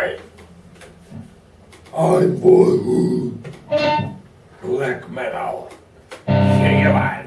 Hi, I'm boyhood. Black metal. See you bye.